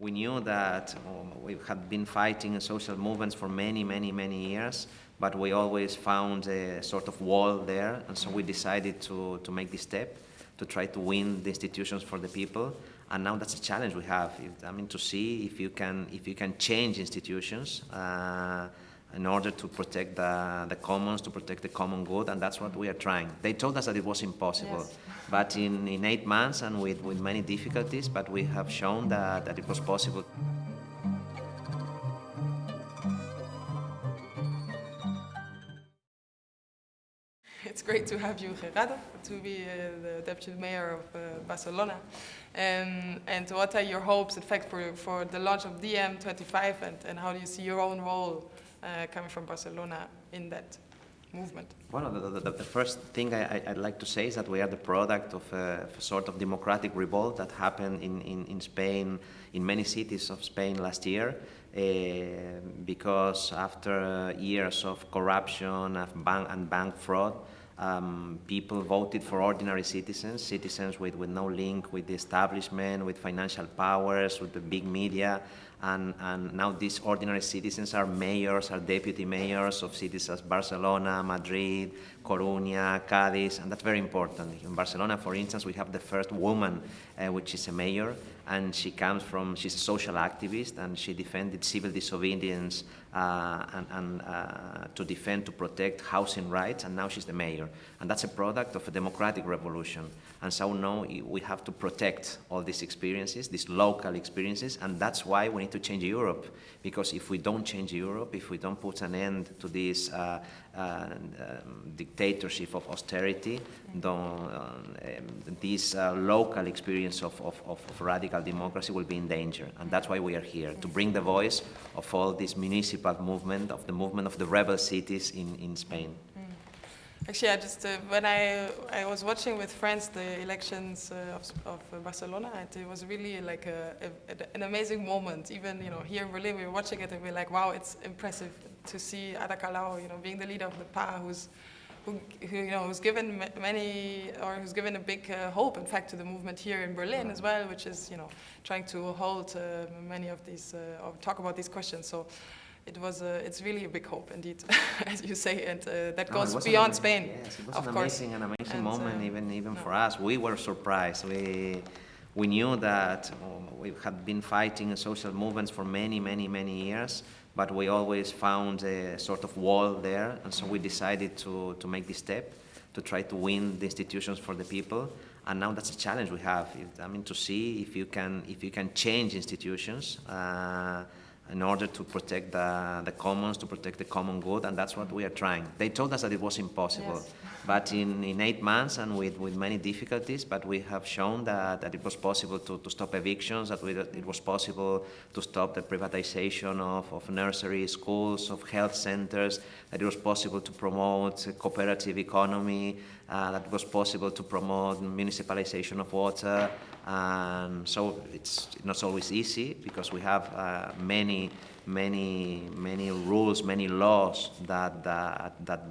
We knew that um, we had been fighting social movements for many, many, many years, but we always found a sort of wall there, and so we decided to, to make this step to try to win the institutions for the people. And now that's a challenge we have. I mean, to see if you can, if you can change institutions uh, in order to protect the, the commons, to protect the common good, and that's what we are trying. They told us that it was impossible, yes. but in, in eight months and with, with many difficulties, but we have shown that, that it was possible. It's great to have you, Gerardo, to be uh, the deputy mayor of uh, Barcelona. Um, and what are your hopes, in fact, for, for the launch of DiEM25 and, and how do you see your own role coming from Barcelona in that movement? Well, the, the, the first thing I, would like to say is that we are the product of a, a sort of democratic revolt that happened in, in, in, Spain, in many cities of Spain last year. Uh, because after years of corruption and bank, and bank fraud, um, people voted for ordinary citizens, citizens with, with no link with the establishment, with financial powers, with the big media, and, and now these ordinary citizens are mayors, are deputy mayors of cities as Barcelona, Madrid, Coruña, Cádiz, and that's very important. In Barcelona, for instance, we have the first woman uh, which is a mayor, and she comes from, she's a social activist, and she defended civil disobedience uh, and, and uh, to defend, to protect housing rights, and now she's the mayor. And that's a product of a democratic revolution. And so now we have to protect all these experiences, these local experiences, and that's why we need to change Europe. Because if we don't change Europe, if we don't put an end to this uh, uh, um, dictatorship of austerity, um, this uh, local experience of, of, of, radical democracy will be in danger. And that's why we are here, to bring the voice of all this municipal movement, of the movement of the rebel cities in, in Spain. Actually, I just uh, when I I was watching with friends the elections uh, of, of Barcelona, it was really like a, a, an amazing moment. Even you know here in Berlin, we were watching it and we are like, wow, it's impressive to see Ada Colau, you know, being the leader of the PAH, who's who, who, you know, who's given many, or who's given a big uh, hope, in fact, to the movement here in Berlin as well, which is, you know, trying to hold uh, many of these, uh, or talk about these questions. So it was a, it's really a big hope indeed, as you say, and uh, that goes no, beyond Spain. Yes, it was an amazing, an amazing and, moment, uh, even even no. for us. We were surprised. We we knew that um, we had been fighting social movements for many, many, many years, but we always found a sort of wall there, and so we decided to to make this step to try to win the institutions for the people. And now that's a challenge we have. I mean, to see if you can if you can change institutions. Uh, in order to protect the, the commons, to protect the common good, and that's what we are trying. They told us that it was impossible, yes. but in, in eight months and with, with many difficulties, but we have shown that, that it was possible to, to stop evictions, that, we, it was possible to stop the privatization of, of nurseries, schools, of health centers, that it was possible to promote a cooperative economy, uh, that was possible to promote municipalization of water, and so it's not always easy because we have uh, many, many, many rules, many laws that, that, that,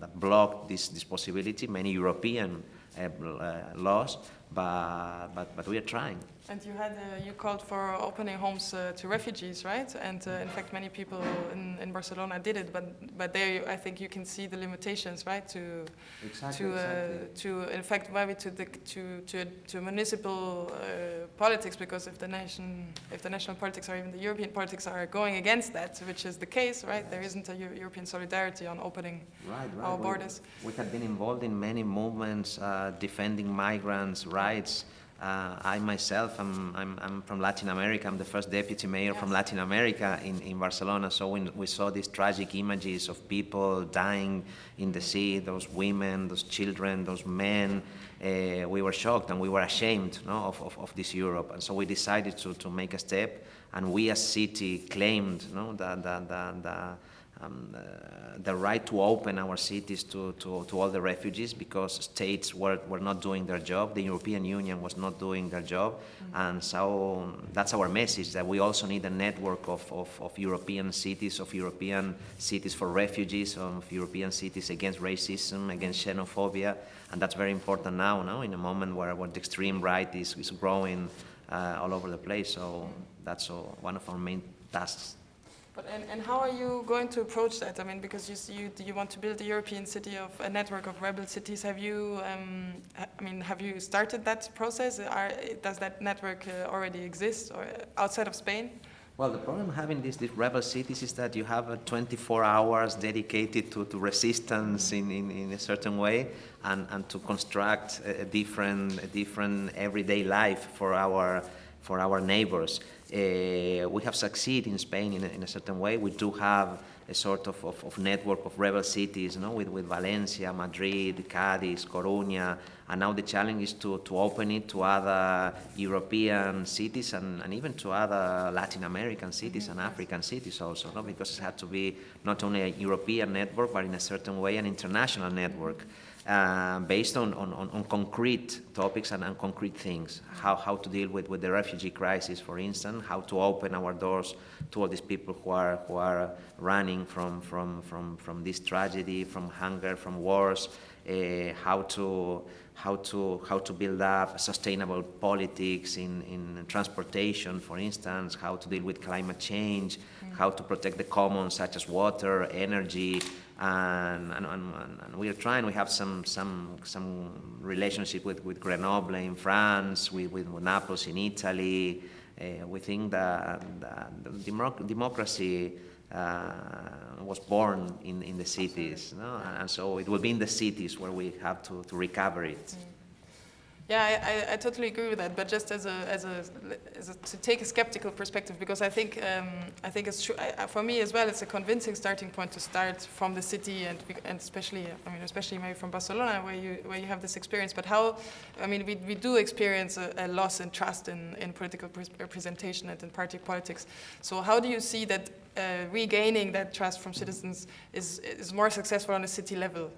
that block this, this possibility, many European uh, uh laws, but, but, but we are trying. And you had uh, you called for opening homes uh, to refugees, right? And uh, in fact, many people in, in Barcelona did it, but but there I think you can see the limitations, right? To exactly, to uh, exactly. to in fact maybe to the to to, to municipal uh, politics because if the nation if the national politics or even the European politics are going against that, which is the case, right? Yes. There isn't a Euro European solidarity on opening right, right. our borders. We, we have been involved in many movements uh, defending migrants' rights. Uh, I myself, I'm, I'm, I'm, from Latin America. I'm the first deputy mayor yes. from Latin America in, in Barcelona. So when we saw these tragic images of people dying in the sea, those women, those children, those men, uh, we were shocked and we were ashamed no, of, of, of, this Europe. And so we decided to, to make a step and we as city claimed no, the, the, the, the um, uh, the right to open our cities to, to, to, all the refugees because states were, were not doing their job, the European Union was not doing their job, mm -hmm. and so that's our message, that we also need a network of, of, of, European cities, of European cities for refugees, of European cities against racism, against xenophobia, and that's very important now, now in a moment where, where the extreme right is, is growing uh, all over the place. So that's uh, one of our main tasks. But and, and how are you going to approach that? I mean, because you you you want to build a European city of a network of rebel cities. Have you? Um, I mean, have you started that process? Are, does that network uh, already exist or outside of Spain? Well, the problem having these, these rebel cities is that you have uh, 24 hours dedicated to, to resistance in, in, in a certain way and, and to construct a, different, a different everyday life for our, for our neighbors. Uh, we have succeeded in Spain in a, in a certain way. We do have a sort of, of, of network of rebel cities, you know, with, with Valencia, Madrid, Cadiz, Coruña, and now the challenge is to, to open it to other European cities and, and even to other Latin American cities and African cities also, no? because it had to be not only a European network, but in a certain way an international network. Uh, based on, on, on, concrete topics and, and, concrete things. How, how to deal with, with the refugee crisis, for instance, how to open our doors to all these people who are, who are running from, from, from, from this tragedy, from hunger, from wars, uh, how, to, how, to, how to build up sustainable politics in, in transportation, for instance, how to deal with climate change, mm. how to protect the commons such as water, energy, and, and, and, and, we are trying. We have some some some relationship with, with Grenoble in France, with, with Naples in Italy. Uh, we think that, democracy uh, was born in, in the cities, no? and so it will be in the cities where we have to, to recover it. Yeah, I, I, I, totally agree with that. But just as a, as a, as a to take a skeptical perspective, because I think um, I think it's true I, for me as well. It's a convincing starting point to start from the city and and especially I mean especially maybe from Barcelona where you where you have this experience. But how I mean we, we do experience a, a loss in trust in, in political representation and in party politics. So how do you see that uh, regaining that trust from citizens is is more successful on a city level?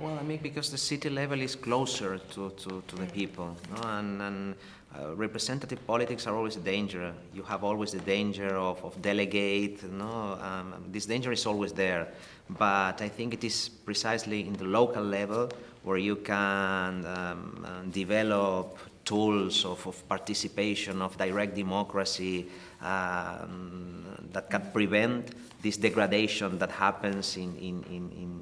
Well, I mean, because the city level is closer to, to, to the people, no? and, and uh, representative politics are always a danger. You have always the danger of, of delegate, no? Um, this danger is always there. But I think it is precisely in the local level where you can um, um develop tools of, of, participation, of direct democracy um, that can prevent this degradation that happens in, in, in, in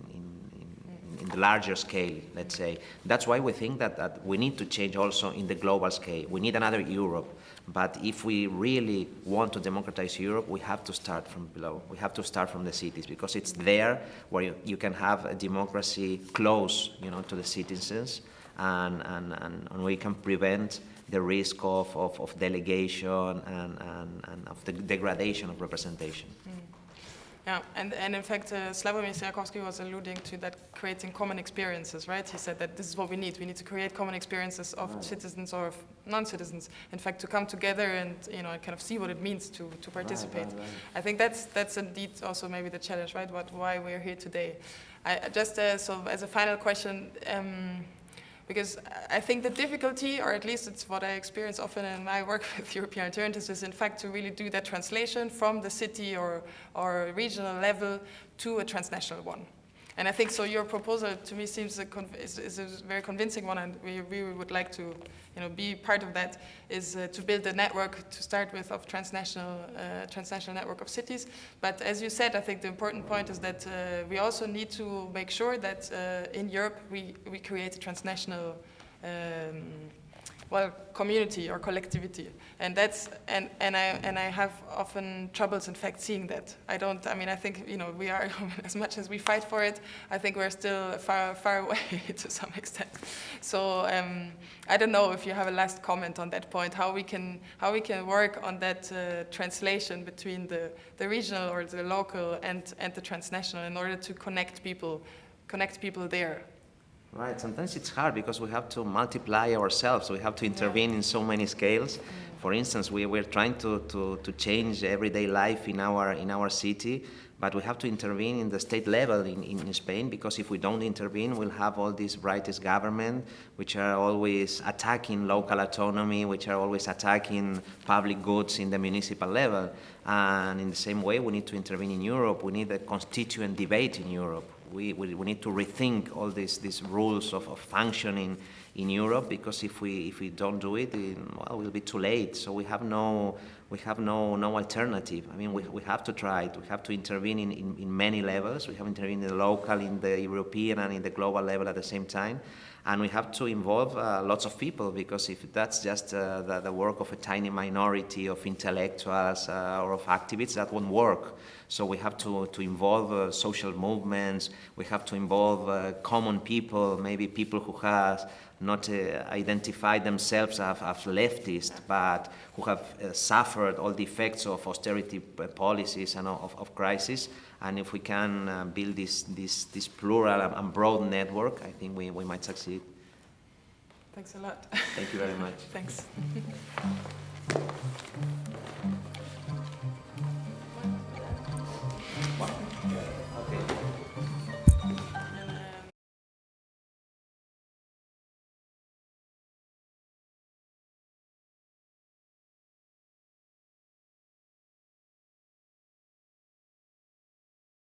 in the larger scale, let's say. That's why we think that, that we need to change also in the global scale. We need another Europe. But if we really want to democratize Europe, we have to start from below. We have to start from the cities because it's there where you, you can have a democracy close, you know, to the citizens, and, and, and, and we can prevent the risk of, of, of delegation and, and, and, of the degradation of representation. Mm. Yeah, and, and in fact, uh, Slawomir Sierakowski was alluding to that creating common experiences, right? He said that this is what we need. We need to create common experiences of right. citizens or of non-citizens. In fact, to come together and you know kind of see what it means to, to participate. Right, right, I think that's that's indeed also maybe the challenge, right? What why we're here today. I just uh, so as a final question. Um, because I think the difficulty, or at least it's what I experience often in my work with European alternatives, is in fact to really do that translation from the city or, or regional level to a transnational one. And I think so your proposal to me seems a is, is, a very convincing one and we really would like to you know, be part of that is uh, to build a network to start with of transnational, uh, transnational network of cities. But as you said, I think the important point is that uh, we also need to make sure that uh, in Europe we, we create a transnational um, well, community or collectivity. And that's, and, and, I, and I have often troubles, in fact, seeing that. I don't, I mean, I think, you know, we are, as much as we fight for it, I think we're still far, far away to some extent. So um, I don't know if you have a last comment on that point, how we can, how we can work on that uh, translation between the, the regional or the local and, and the transnational in order to connect people, connect people there. Right, sometimes it's hard because we have to multiply ourselves, we have to intervene yeah. in so many scales. For instance, we, we're trying to, to, to change everyday life in our, in our city, but we have to intervene in the state level in, in Spain because if we don't intervene, we'll have all these rightist government which are always attacking local autonomy, which are always attacking public goods in the municipal level. And in the same way, we need to intervene in Europe. We need a constituent debate in Europe we, we, we, need to rethink all these, these rules of, of functioning in Europe because if we if we don't do it, in, well, we'll be too late. So we have no we have no no alternative. I mean, we, we have to try it. We have to intervene in, in, in many levels. We have to intervene in the local, in the European, and in the global level at the same time. And we have to involve uh, lots of people because if that's just uh, the, the, work of a tiny minority of intellectuals uh, or of activists, that won't work. So we have to, to involve uh, social movements, we have to involve uh, common people, maybe people who have not uh, identified themselves as, as leftist, but who have suffered all the effects of austerity policies and of, of crisis. And if we can uh, build this, this, this plural and broad network, I think we, we might succeed. Thanks a lot. Thank you very much. Thanks.